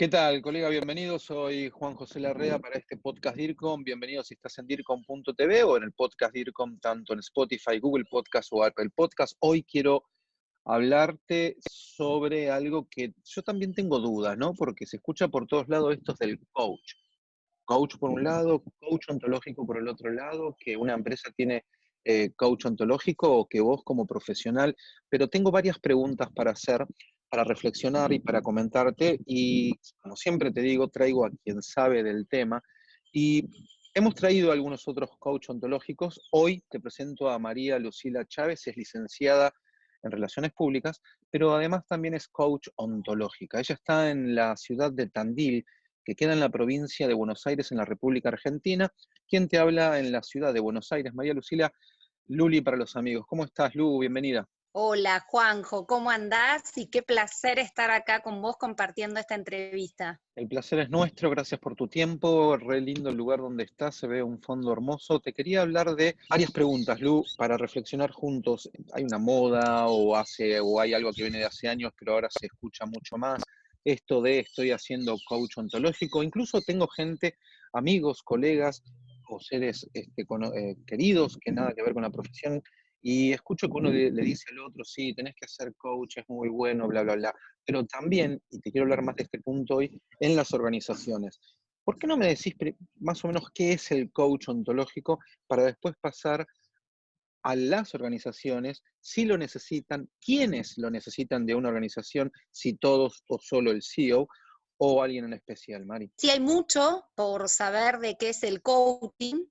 ¿Qué tal, colega? Bienvenido. Soy Juan José Larrea para este podcast DIRCOM. Bienvenido si estás en DIRCOM.tv o en el podcast DIRCOM, tanto en Spotify, Google Podcast o Apple Podcast. Hoy quiero hablarte sobre algo que yo también tengo dudas, ¿no? Porque se escucha por todos lados esto del coach. Coach por un lado, coach ontológico por el otro lado, que una empresa tiene eh, coach ontológico o que vos como profesional, pero tengo varias preguntas para hacer para reflexionar y para comentarte. Y como siempre te digo, traigo a quien sabe del tema. Y hemos traído algunos otros coach ontológicos. Hoy te presento a María Lucila Chávez, es licenciada en Relaciones Públicas, pero además también es coach ontológica. Ella está en la ciudad de Tandil, que queda en la provincia de Buenos Aires, en la República Argentina. ¿Quién te habla en la ciudad de Buenos Aires? María Lucila Luli para los amigos. ¿Cómo estás, Lu? Bienvenida. Hola Juanjo, ¿cómo andás? Y qué placer estar acá con vos compartiendo esta entrevista. El placer es nuestro, gracias por tu tiempo, re lindo el lugar donde estás, se ve un fondo hermoso. Te quería hablar de varias preguntas, Lu, para reflexionar juntos. ¿Hay una moda o, hace, o hay algo que viene de hace años, pero ahora se escucha mucho más? Esto de estoy haciendo coach ontológico, incluso tengo gente, amigos, colegas o seres este, eh, queridos que nada que ver con la profesión y escucho que uno le, dice al otro, sí, tenés que hacer coach, es muy bueno, bla, bla, bla. Pero también, y te quiero hablar más de este punto hoy, en las organizaciones. ¿Por qué no me decís más o menos qué es el coach ontológico para después pasar a las organizaciones, si lo necesitan, quiénes lo necesitan de una organización, si todos o solo el CEO, o alguien en especial, Mari? Sí, hay mucho por saber de qué es el coaching,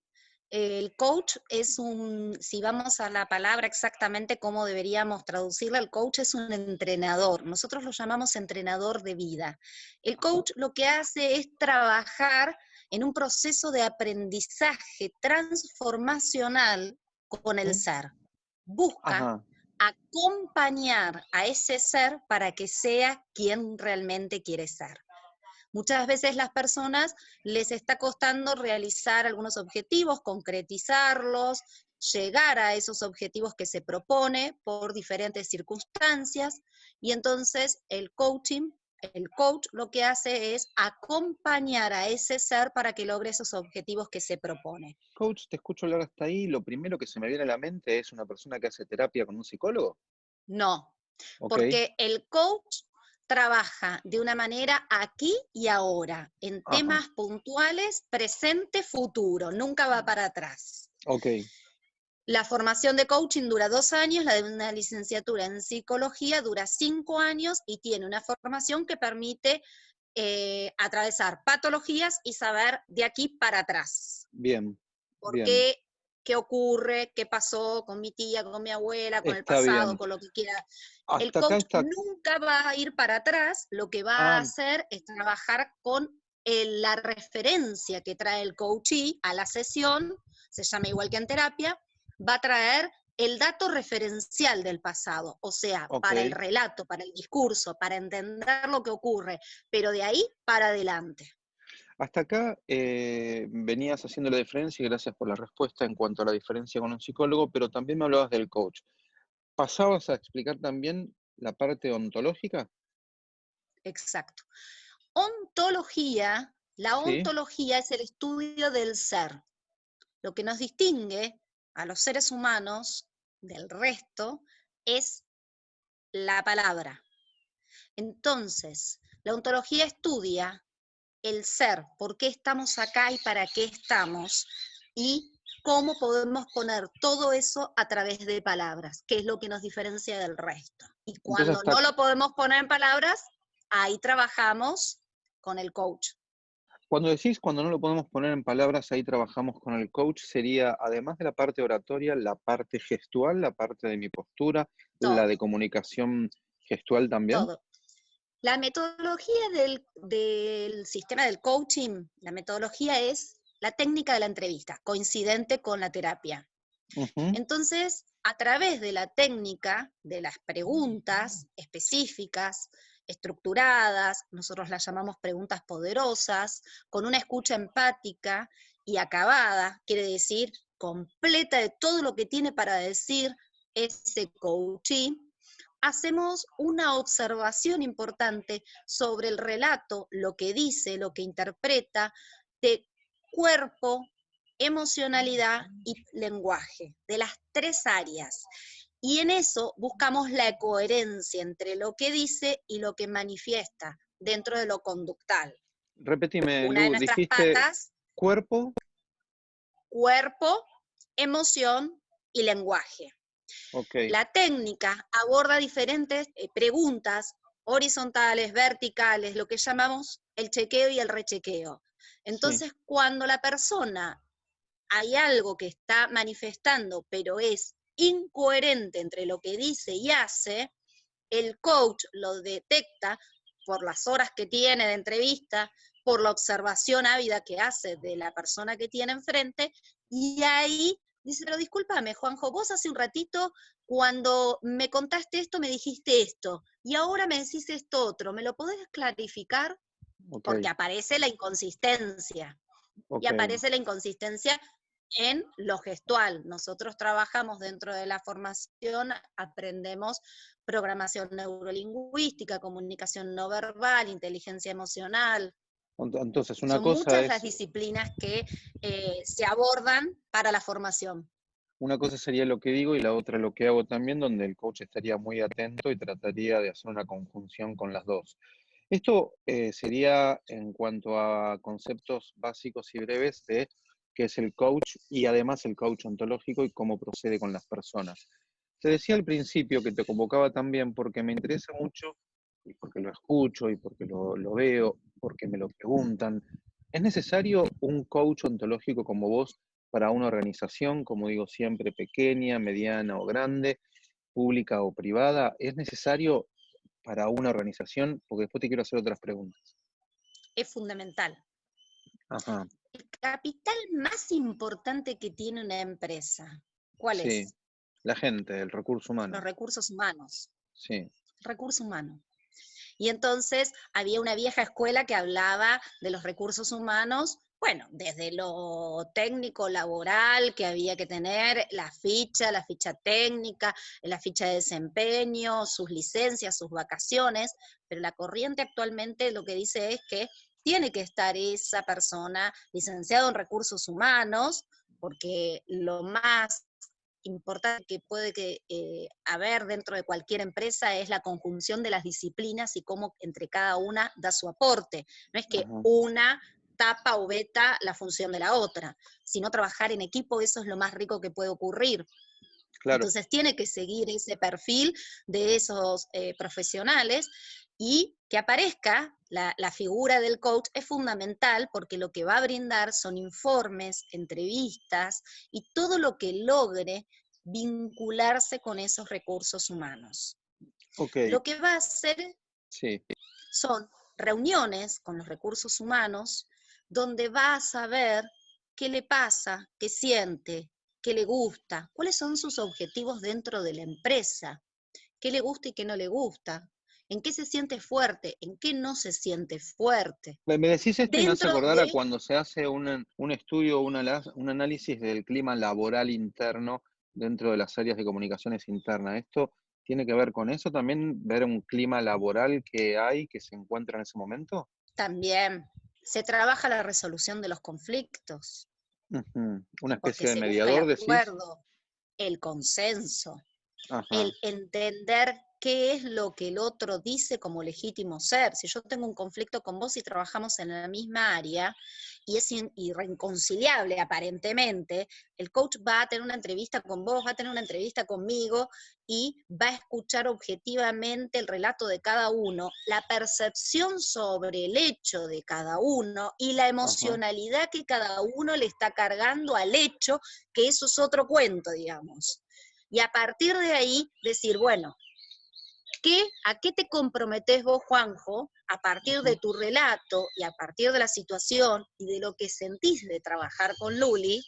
el coach es un, si vamos a la palabra exactamente cómo deberíamos traducirla, el coach es un entrenador. Nosotros lo llamamos entrenador de vida. El coach lo que hace es trabajar en un proceso de aprendizaje transformacional con el ser. Busca acompañar a ese ser para que sea quien realmente quiere ser. Muchas veces las personas les está costando realizar algunos objetivos, concretizarlos, llegar a esos objetivos que se propone por diferentes circunstancias y entonces el coaching, el coach lo que hace es acompañar a ese ser para que logre esos objetivos que se propone. Coach, te escucho hablar hasta ahí, lo primero que se me viene a la mente es una persona que hace terapia con un psicólogo. No, porque el coach trabaja de una manera aquí y ahora, en temas puntuales, presente, futuro, nunca va para atrás. Ok. La formación de coaching dura dos años, la de una licenciatura en psicología dura cinco años y tiene una formación que permite eh, atravesar patologías y saber de aquí para atrás. Bien. Porque qué ocurre, qué pasó con mi tía, con mi abuela, con el pasado, con lo que quiera. el coach nunca va a ir para atrás, lo que va a ah. hacer es trabajar con la referencia que trae el coachee a la sesión, se llama igual que en terapia, va a traer el dato referencial del pasado, o sea, para el relato, para el discurso, para entender lo que ocurre, pero de ahí para adelante. Hasta acá eh, venías haciendo la diferencia y gracias por la respuesta en cuanto a la diferencia con un psicólogo, pero también me hablabas del coach. ¿Pasabas a explicar también la parte ontológica? Exacto. Ontología, la ontología es el estudio del ser. Lo que nos distingue a los seres humanos del resto es la palabra. Entonces, la ontología estudia el ser, por qué estamos acá y para qué estamos, y cómo podemos poner todo eso a través de palabras, que es lo que nos diferencia del resto. Y cuando no lo podemos poner en palabras, ahí trabajamos con el coach. Cuando decís cuando no lo podemos poner en palabras, ahí trabajamos con el coach, sería además de la parte oratoria, la parte gestual, la parte de mi postura, la de comunicación gestual también. Todo. La metodología del, sistema del coaching, la metodología es la técnica de la entrevista, coincidente con la terapia. Entonces, a través de la técnica, de las preguntas específicas, estructuradas, nosotros las llamamos preguntas poderosas, con una escucha empática y acabada, quiere decir completa de todo lo que tiene para decir ese coaching, hacemos una observación importante sobre el relato, lo que dice, lo que interpreta, de cuerpo, emocionalidad y lenguaje, de las tres áreas. Y en eso buscamos la coherencia entre lo que dice y lo que manifiesta dentro de lo conductal. Repetime, Lu, dijiste cuerpo. Cuerpo, emoción y lenguaje. La técnica aborda diferentes eh, preguntas horizontales, verticales, lo que llamamos el chequeo y el rechequeo. Entonces, cuando la persona hay algo que está manifestando, pero es incoherente entre lo que dice y hace, el coach lo detecta por las horas que tiene de entrevista, por la observación ávida que hace de la persona que tiene enfrente, y ahí dice, pero discúlpame, Juanjo, vos hace un ratito, cuando me contaste esto, me dijiste esto, y ahora me decís esto otro, ¿me lo podés clarificar? Porque aparece la inconsistencia. Y aparece la inconsistencia en lo gestual. Nosotros trabajamos dentro de la formación, aprendemos programación neurolingüística, comunicación no verbal, inteligencia emocional. Entonces, una Son cosa muchas las disciplinas que eh, se abordan para la formación. Una cosa sería lo que digo y la otra lo que hago también, donde el coach estaría muy atento y trataría de hacer una conjunción con las dos. Esto eh, sería en cuanto a conceptos básicos y breves de que es el coach y además el coach ontológico y cómo procede con las personas. Te decía al principio que te convocaba también porque me interesa mucho y porque lo escucho y porque lo, lo veo, porque me lo preguntan. ¿Es necesario un coach ontológico como vos para una organización, como digo siempre, pequeña, mediana o grande, pública o privada? ¿Es necesario para una organización? Porque después te quiero hacer otras preguntas. Es fundamental. Ajá el capital más importante que tiene una empresa. ¿Cuál sí, es? La gente, el recurso humano. Los recursos humanos. Sí. Recurso humano. Y entonces había una vieja escuela que hablaba de los recursos humanos, bueno, desde lo técnico, laboral, que había que tener, la ficha, la ficha técnica, la ficha de desempeño, sus licencias, sus vacaciones, pero la corriente actualmente lo que dice es que tiene que estar esa persona licenciado en recursos humanos, porque lo más importante que puede que, eh, haber dentro de cualquier empresa es la conjunción de las disciplinas y cómo entre cada una da su aporte. No es que una tapa o veta la función de la otra, sino trabajar en equipo, eso es lo más rico que puede ocurrir. Entonces tiene que seguir ese perfil de esos eh, profesionales y que aparezca la, figura del coach es fundamental porque lo que va a brindar son informes, entrevistas y todo lo que logre vincularse con esos recursos humanos. Lo que va a hacer son reuniones con los recursos humanos donde va a saber qué le pasa, qué siente, qué le gusta, cuáles son sus objetivos dentro de la empresa, qué le gusta y qué no le gusta, en qué se siente fuerte, en qué no se siente fuerte. Me decís esto y me hace acordar a cuando se hace un, un estudio, un análisis del clima laboral interno dentro de las áreas de comunicaciones internas. ¿Esto tiene que ver con eso también, ver un clima laboral que hay, que se encuentra en ese momento? También. Se trabaja la resolución de los conflictos. Una especie de mediador, de acuerdo, El consenso. El entender qué es lo que el otro dice como legítimo ser. Si yo tengo un conflicto con vos y trabajamos en la misma área y es irreconciliable aparentemente, el coach va a tener una entrevista con vos, va a tener una entrevista conmigo y va a escuchar objetivamente el relato de cada uno, la percepción sobre el hecho de cada uno y la emocionalidad que cada uno le está cargando al hecho, que eso es otro cuento, digamos. Y a partir de ahí decir, bueno, ¿A qué te comprometes vos, Juanjo, a partir de tu relato y a partir de la situación y de lo que sentís de trabajar con Luli?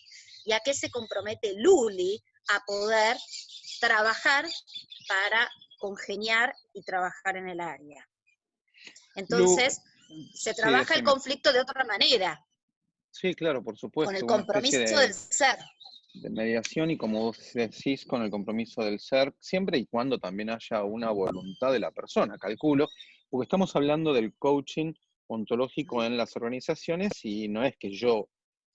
¿Y a qué se compromete Luli a poder trabajar para congeniar y trabajar en el área? Entonces, se trabaja el conflicto de otra manera. Sí, claro, por supuesto. Con el compromiso del ser. De mediación y como vos decís, con el compromiso del ser, siempre y cuando también haya una voluntad de la persona, calculo, porque estamos hablando del coaching ontológico en las organizaciones y no es que yo,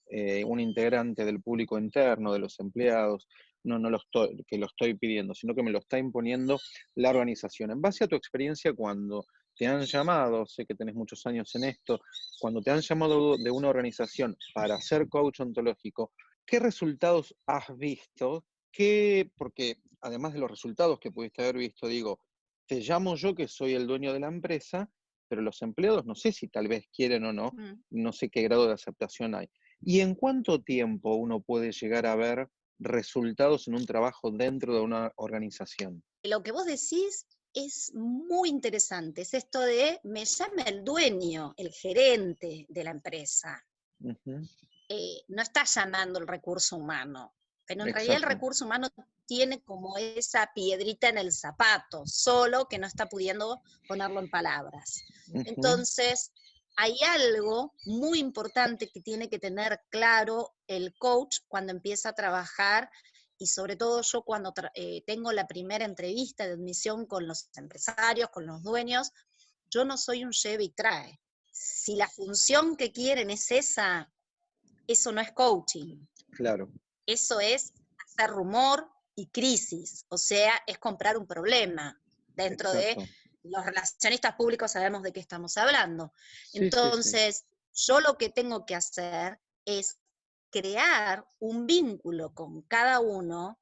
eh, un integrante del público interno, de los empleados, no, no lo estoy, que lo estoy pidiendo, sino que me lo está imponiendo la organización. En base a tu experiencia cuando te han llamado, sé que tenés muchos años en esto, cuando te han llamado de una organización para ser coach ontológico, ¿qué resultados has visto? ¿Qué, porque además de los resultados que pudiste haber visto, digo, te llamo yo que soy el dueño de la empresa, pero los empleados no sé si tal vez quieren o no, mm. no sé qué grado de aceptación hay. ¿Y en cuánto tiempo uno puede llegar a ver resultados en un trabajo dentro de una organización? Lo que vos decís es muy interesante, es esto de, me llama el dueño, el gerente de la empresa. Eh, no está llamando el recurso humano, pero en realidad el recurso humano tiene como esa piedrita en el zapato, solo que no está pudiendo ponerlo en palabras. Entonces, hay algo muy importante que tiene que tener claro el coach cuando empieza a trabajar y sobre todo yo cuando eh, tengo la primera entrevista de admisión con los empresarios, con los dueños, yo no soy un lleve y trae. Si la función que quieren es esa, eso no es coaching. Claro. Eso es hacer rumor y crisis, o sea, es comprar un problema. Dentro de los relacionistas públicos sabemos de qué estamos hablando. Entonces, yo lo que tengo que hacer es crear un vínculo con cada uno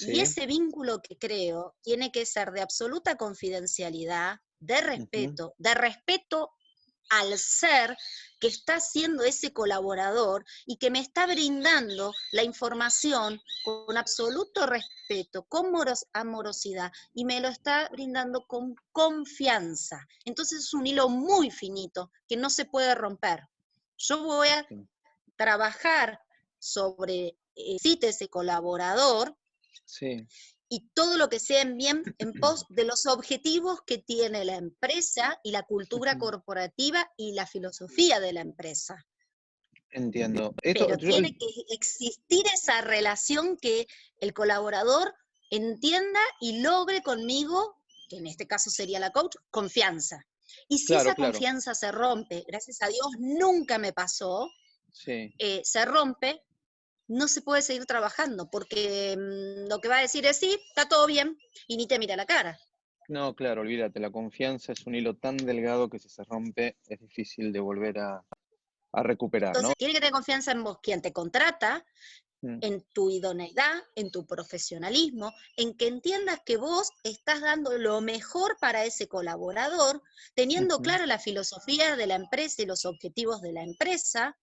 y ese vínculo que creo tiene que ser de absoluta confidencialidad, de respeto, de respeto al ser que está siendo ese colaborador y que me está brindando la información con absoluto respeto, con amorosidad, y me lo está brindando con confianza. Entonces es un hilo muy finito que no se puede romper. Yo voy a trabajar sobre eh, ese colaborador sí y todo lo que sea en bien en pos de los objetivos que tiene la empresa y la cultura corporativa y la filosofía de la empresa. Entiendo. Pero tiene que existir esa relación que el colaborador entienda y logre conmigo, que en este caso sería la coach, confianza. Y si esa confianza se rompe, gracias a Dios nunca me pasó, eh, se rompe, no se puede seguir trabajando, porque mm, lo que va a decir es sí, está todo bien, y ni te mira la cara. No, claro, olvídate, la confianza es un hilo tan delgado que si se rompe es difícil de volver a, recuperar. Entonces, tiene que tener confianza en vos, quien te contrata, mm. en tu idoneidad, en tu profesionalismo, en que entiendas que vos estás dando lo mejor para ese colaborador, teniendo clara la filosofía de la empresa y los objetivos de la empresa,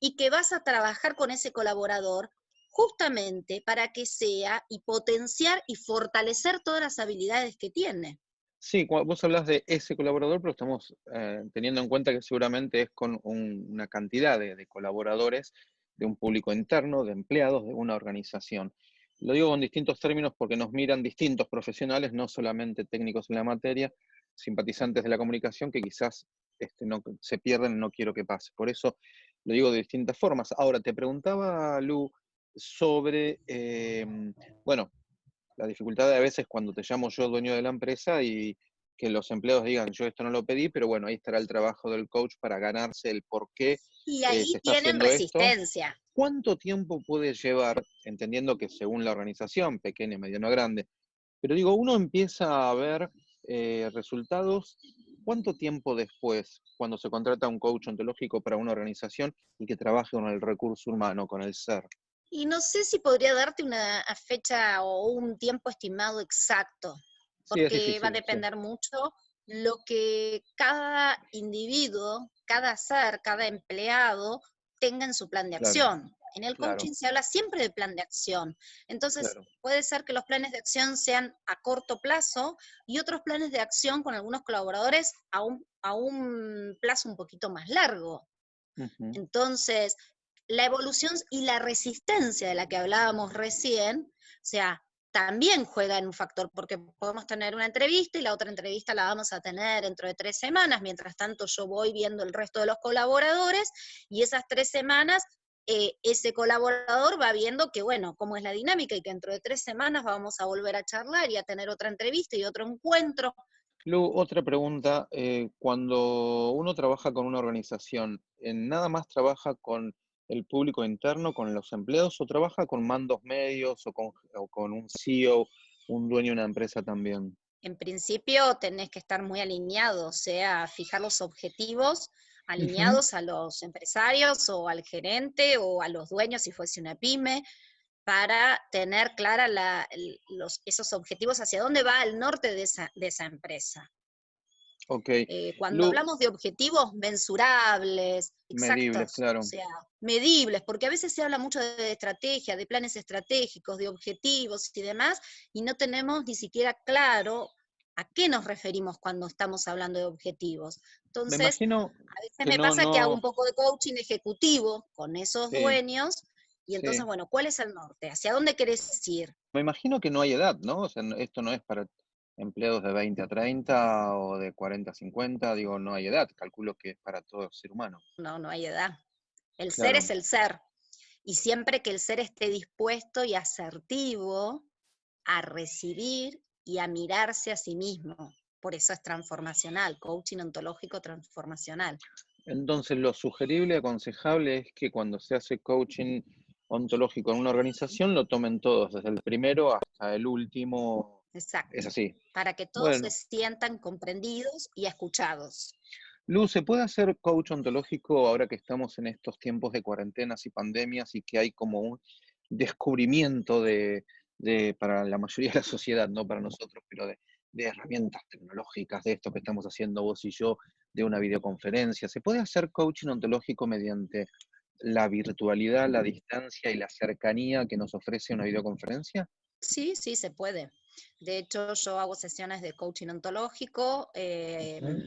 y que vas a trabajar con ese colaborador justamente para que sea y potenciar y fortalecer todas las habilidades que tiene. Sí, vos hablas de ese colaborador, pero estamos eh, teniendo en cuenta que seguramente es con una cantidad de, colaboradores, de un público interno, de empleados de una organización. Lo digo con distintos términos porque nos miran distintos profesionales, no solamente técnicos en la materia, simpatizantes de la comunicación que quizás este, no, se pierden no quiero que pase. Por eso lo digo de distintas formas. Ahora, te preguntaba, Lu, sobre, em, bueno, la dificultad de a veces cuando te llamo yo dueño de la empresa y que los empleados digan, yo esto no lo pedí, pero bueno, ahí estará el trabajo del coach para ganarse el por qué. Y eh, ahí tienen resistencia. ¿Cuánto tiempo puede llevar, entendiendo que según la organización, pequeña, mediana, grande, pero digo, uno empieza a ver eh, resultados ¿Cuánto tiempo después, cuando se contrata un coach ontológico para una organización y que trabaje con el recurso humano, con el ser? Y no sé si podría darte una fecha o un tiempo estimado exacto, porque va a depender mucho lo que cada individuo, cada ser, cada empleado tenga en su plan de acción. En el coaching se habla siempre de plan de acción. Entonces, puede ser que los planes de acción sean a corto plazo y otros planes de acción con algunos colaboradores a un, a un plazo un poquito más largo. Entonces, la evolución y la resistencia de la que hablábamos recién, o sea, también juega en un factor, porque podemos tener una entrevista y la otra entrevista la vamos a tener dentro de tres semanas, mientras tanto yo voy viendo el resto de los colaboradores y esas tres semanas eh, ese colaborador va viendo que, bueno, cómo es la dinámica y que dentro de tres semanas vamos a volver a charlar y a tener otra entrevista y otro encuentro. Lu, otra pregunta. eh, cuando uno trabaja con una organización, ¿en ¿nada más trabaja con el público interno, con los empleados, o trabaja con mandos medios o con, o con un CEO, un dueño de una empresa también? En principio tenés que estar muy alineado, o sea, fijar los objetivos alineados a los empresarios o al gerente o a los dueños si fuese una pyme, para tener clara la- los, esos objetivos hacia dónde va el norte de esa, de esa empresa. Ok, Eh, cuando Lu- hablamos de objetivos mensurables, Medibles, exactos, claro. o sea, medibles, porque a veces se habla mucho de estrategia, de planes estratégicos, de objetivos y demás, y no tenemos ni siquiera claro a qué nos referimos cuando estamos hablando de objetivos. me Entonces, imagino a veces me no- pasa que hago un poco de coaching ejecutivo con esos Sí. dueños, y entonces, Sí. bueno, ¿cuál es el norte? ¿Hacia dónde querés ir? Me imagino que no hay edad, ¿no? O sea, esto no es para empleados de 20 a 30 o de 40 a 50, digo, no hay edad, calculo que es para todo ser humano. No, no hay edad. El ser es el ser. Y siempre que el ser esté dispuesto y asertivo a recibir y a mirarse a sí mismo. Por eso es transformacional, coaching ontológico transformacional. Entonces, lo sugerible, aconsejable es que cuando se hace coaching ontológico en una organización, lo tomen todos, desde el primero hasta el último. Exacto. Es así. Para que todos Bueno. se sientan comprendidos y escuchados. Lu, ¿se puede hacer coach ontológico ahora que estamos en estos tiempos de cuarentenas y pandemias y que hay como un descubrimiento de, de- para la mayoría de la sociedad, no para nosotros, pero de, de herramientas tecnológicas, de esto que estamos haciendo vos y yo, de una videoconferencia? ¿Se puede hacer coaching ontológico mediante la virtualidad, la distancia y la cercanía que nos ofrece una videoconferencia? Sí, sí, se puede. De hecho, yo hago sesiones de coaching ontológico eh, Ujú.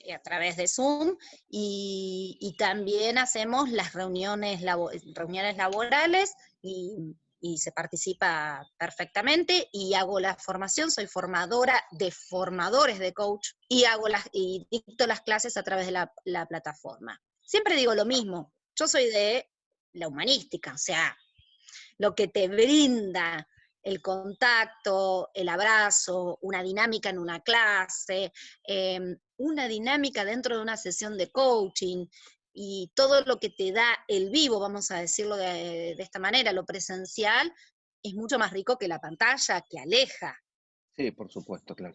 eh, a través de Zoom y, y también hacemos las reuniones, labo- reuniones laborales y, y se participa perfectamente y hago la formación, soy formadora de formadores de coach y hago las y dicto las clases a través de la, la plataforma. Siempre digo lo mismo, yo soy de la humanística, o sea, lo que te brinda el contacto, el abrazo, una dinámica en una clase, em, una dinámica dentro de una sesión de coaching y todo lo que te da el vivo, vamos a decirlo de, de esta manera, lo presencial, es mucho más rico que la pantalla, que aleja, Sí, por supuesto, claro.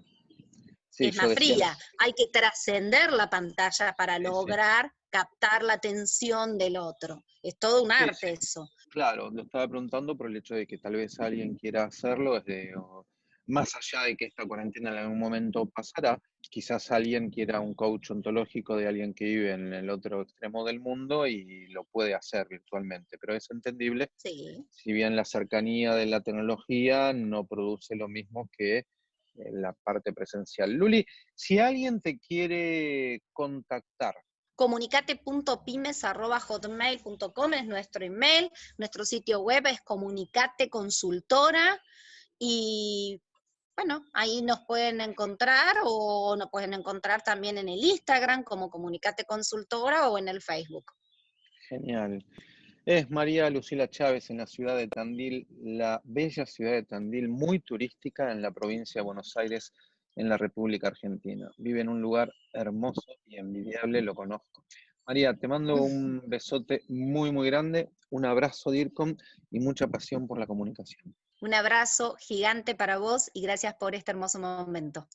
Sí, es más decía- fría. Hay que trascender la pantalla para Sí, sí. lograr captar la atención del otro. Es todo un arte eso. Claro, lo estaba preguntando por el hecho de que tal vez alguien quiera hacerlo desde, o- más allá de que esta cuarentena en algún momento pasará, quizás alguien quiera un coach ontológico de alguien que vive en el otro extremo del mundo y lo puede hacer virtualmente, pero es entendible, Sí. si bien la cercanía de la tecnología no produce lo mismo que eh, la parte presencial. Luli, si alguien te quiere contactar, comunicate.pymes.hotmail.com es nuestro email, nuestro sitio web es Comunicate Consultora y bueno, ahí nos pueden encontrar o nos pueden encontrar también en el Instagram como Comunicate Consultora o en el Facebook. Genial. Es María Lucila Chávez en la ciudad de Tandil, la bella ciudad de Tandil, muy turística en la provincia de Buenos Aires, en la República Argentina. Vive en un lugar hermoso y envidiable, lo conozco. María, te mando un besote muy, muy grande, un abrazo DIRCOM y mucha pasión por la comunicación. Un abrazo gigante para vos y gracias por este hermoso momento.